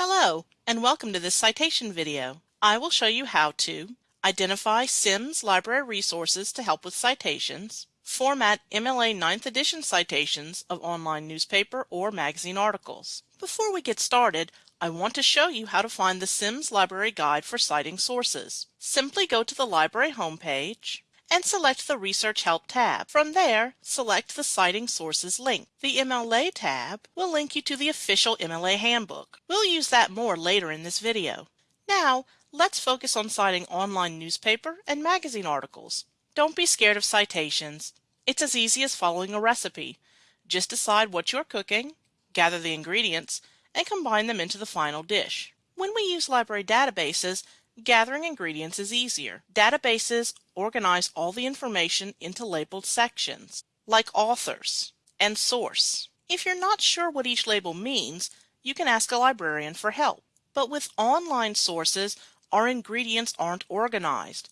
Hello, and welcome to this citation video. I will show you how to identify Sims library resources to help with citations, format MLA 9th edition citations of online newspaper or magazine articles. Before we get started, I want to show you how to find the Sims Library Guide for citing sources. Simply go to the library homepage and select the Research Help tab. From there, select the Citing Sources link. The MLA tab will link you to the official MLA handbook. We'll use that more later in this video. Now, let's focus on citing online newspaper and magazine articles. Don't be scared of citations. It's as easy as following a recipe. Just decide what you're cooking, gather the ingredients, and combine them into the final dish. When we use library databases, Gathering ingredients is easier. Databases organize all the information into labeled sections, like authors and source. If you're not sure what each label means, you can ask a librarian for help. But with online sources, our ingredients aren't organized.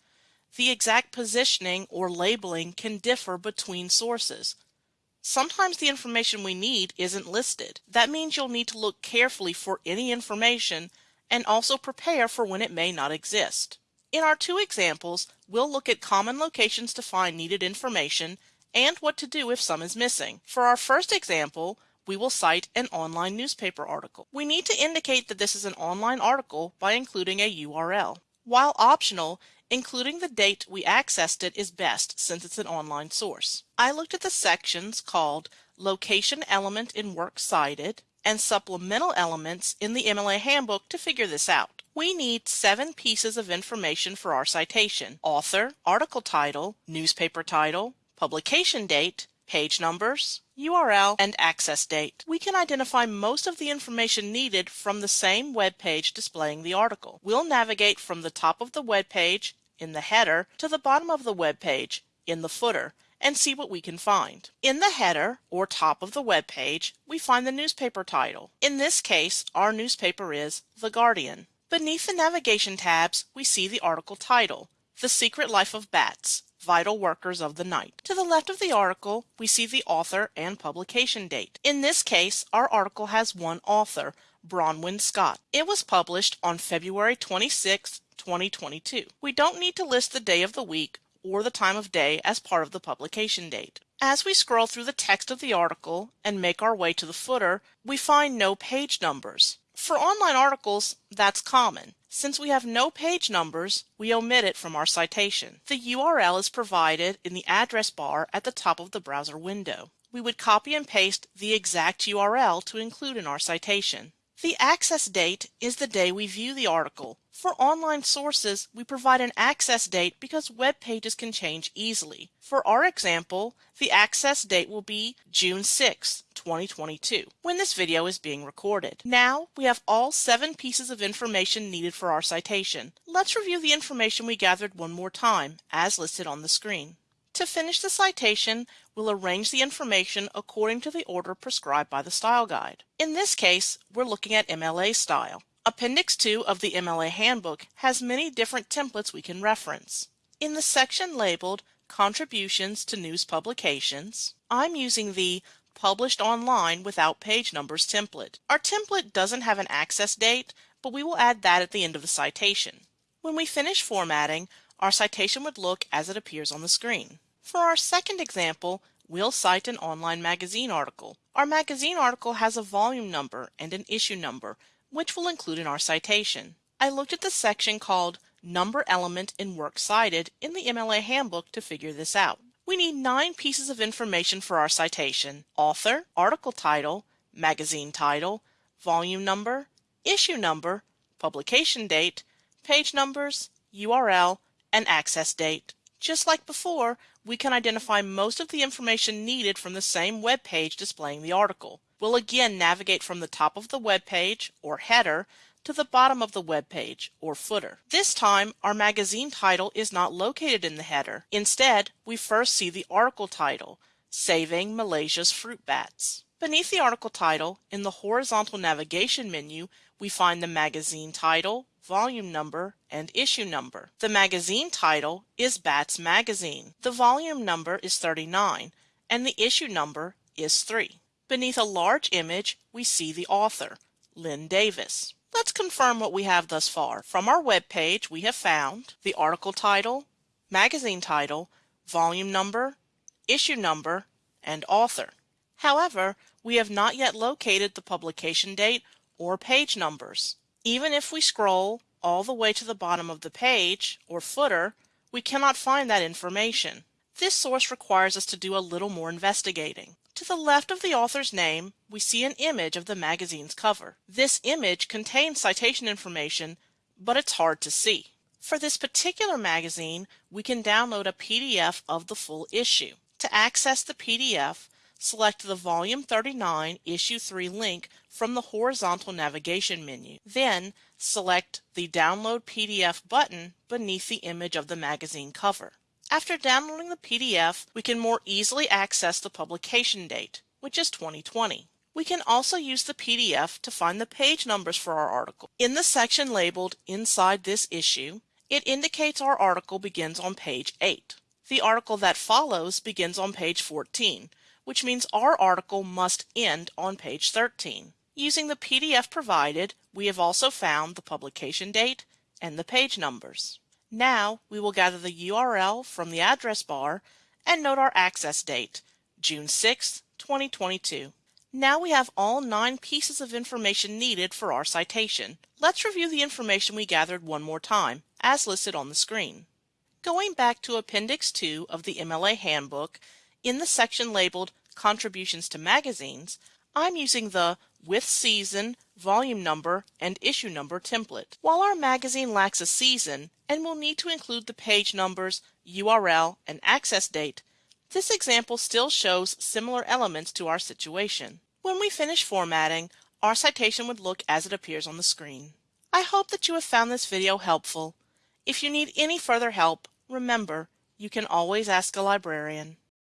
The exact positioning or labeling can differ between sources. Sometimes the information we need isn't listed. That means you'll need to look carefully for any information and also prepare for when it may not exist. In our two examples, we'll look at common locations to find needed information and what to do if some is missing. For our first example, we will cite an online newspaper article. We need to indicate that this is an online article by including a URL. While optional, including the date we accessed it is best since it's an online source. I looked at the sections called Location Element in Works Cited, and supplemental elements in the MLA handbook to figure this out. We need seven pieces of information for our citation. Author, article title, newspaper title, publication date, page numbers, URL, and access date. We can identify most of the information needed from the same web page displaying the article. We'll navigate from the top of the web page in the header to the bottom of the web page in the footer and see what we can find. In the header, or top of the web page, we find the newspaper title. In this case, our newspaper is The Guardian. Beneath the navigation tabs, we see the article title, The Secret Life of Bats, Vital Workers of the Night. To the left of the article, we see the author and publication date. In this case, our article has one author, Bronwyn Scott. It was published on February 26, 2022. We don't need to list the day of the week or the time of day as part of the publication date. As we scroll through the text of the article and make our way to the footer, we find no page numbers. For online articles, that's common. Since we have no page numbers, we omit it from our citation. The URL is provided in the address bar at the top of the browser window. We would copy and paste the exact URL to include in our citation. The access date is the day we view the article. For online sources, we provide an access date because web pages can change easily. For our example, the access date will be June 6, 2022, when this video is being recorded. Now, we have all seven pieces of information needed for our citation. Let's review the information we gathered one more time, as listed on the screen. To finish the citation, we'll arrange the information according to the order prescribed by the style guide. In this case, we're looking at MLA style. Appendix 2 of the MLA Handbook has many different templates we can reference. In the section labeled Contributions to News Publications, I'm using the Published Online Without Page Numbers template. Our template doesn't have an access date, but we will add that at the end of the citation. When we finish formatting, our citation would look as it appears on the screen. For our second example, we'll cite an online magazine article. Our magazine article has a volume number and an issue number, which we'll include in our citation. I looked at the section called Number Element in Works Cited in the MLA Handbook to figure this out. We need nine pieces of information for our citation. Author, article title, magazine title, volume number, issue number, publication date, page numbers, URL, and access date. Just like before, we can identify most of the information needed from the same web page displaying the article. We'll again navigate from the top of the web page, or header, to the bottom of the web page, or footer. This time, our magazine title is not located in the header. Instead, we first see the article title, Saving Malaysia's Fruit Bats. Beneath the article title, in the horizontal navigation menu, we find the magazine title, volume number, and issue number. The magazine title is Bats Magazine. The volume number is 39, and the issue number is 3. Beneath a large image, we see the author, Lynn Davis. Let's confirm what we have thus far. From our web page, we have found the article title, magazine title, volume number, issue number, and author. However, we have not yet located the publication date or page numbers. Even if we scroll all the way to the bottom of the page or footer, we cannot find that information. This source requires us to do a little more investigating. To the left of the author's name, we see an image of the magazine's cover. This image contains citation information, but it's hard to see. For this particular magazine, we can download a PDF of the full issue. To access the PDF, select the Volume 39 Issue 3 link from the horizontal navigation menu. Then, select the Download PDF button beneath the image of the magazine cover. After downloading the PDF, we can more easily access the publication date, which is 2020. We can also use the PDF to find the page numbers for our article. In the section labeled Inside this issue, it indicates our article begins on page 8. The article that follows begins on page 14, which means our article must end on page 13. Using the PDF provided, we have also found the publication date and the page numbers. Now we will gather the URL from the address bar and note our access date, June 6, 2022. Now we have all nine pieces of information needed for our citation. Let's review the information we gathered one more time, as listed on the screen. Going back to Appendix 2 of the MLA Handbook, in the section labeled Contributions to Magazines, I'm using the With Season, Volume Number, and Issue Number template. While our magazine lacks a season and will need to include the page numbers, URL, and access date, this example still shows similar elements to our situation. When we finish formatting, our citation would look as it appears on the screen. I hope that you have found this video helpful. If you need any further help, remember, you can always ask a librarian.